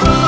Bye.